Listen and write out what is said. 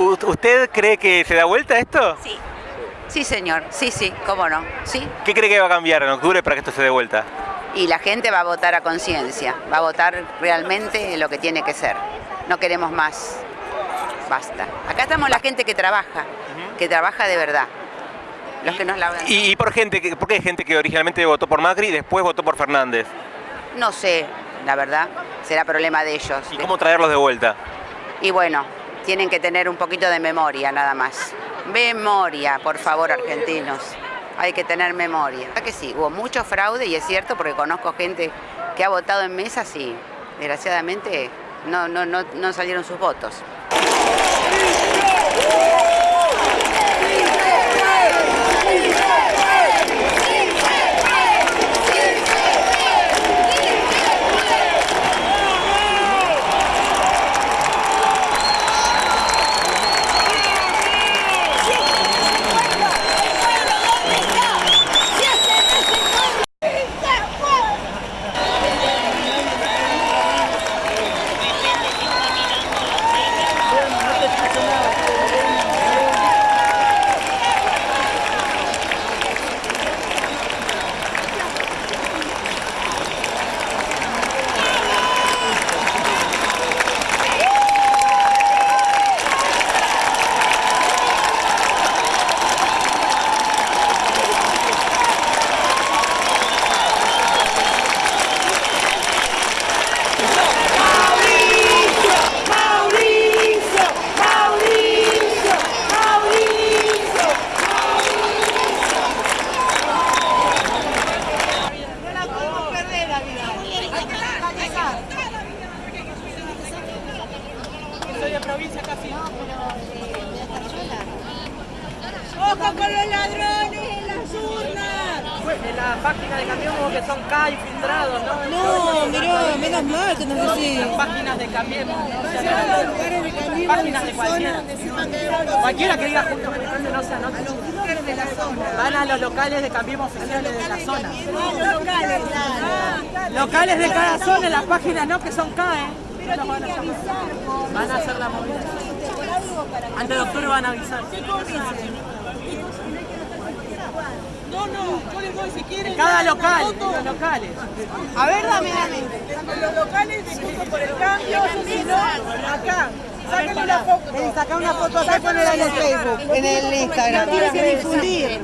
¿Usted cree que se da vuelta esto? Sí. Sí, señor. Sí, sí, cómo no. Sí. ¿Qué cree que va a cambiar en octubre para que esto se dé vuelta? Y la gente va a votar a conciencia, va a votar realmente lo que tiene que ser. No queremos más. Basta. Acá estamos la gente que trabaja, que trabaja de verdad. Los que nos la ¿Y, y por gente, por qué hay gente que originalmente votó por Macri y después votó por Fernández? No sé, la verdad. Será problema de ellos. ¿Y cómo traerlos de vuelta? Y bueno, tienen que tener un poquito de memoria nada más. Memoria, por favor, argentinos. Hay que tener memoria. ¿Verdad que sí? Hubo mucho fraude y es cierto porque conozco gente que ha votado en mesas y desgraciadamente no, no, no, no salieron sus votos. Soy de provincia casi. ¡Ojo con los ladrones en las urnas! En la página de Cambiemos que son K infiltrados, ¿no? No, mirá, menos mal que nos decís. Las páginas de Cambiemos. Páginas de cualquiera. Cualquiera que diga juntos militante no se anota. Van a los locales de Cambiemos oficiales de la zona. Locales, Locales de cada zona en las páginas, ¿no? Que son K, ¿eh? Ellos van a hacer, van a hacer la movida. Antes de octubre van a avisar. No, no, les doy si quieren. Cada local, los locales. A ver, dame, dame. Los locales de Juntos por el Cambio, si no, acá. Sáquenle una foto. Saca una foto acá y ponela en el Facebook, en el Instagram. Tienes que difundir.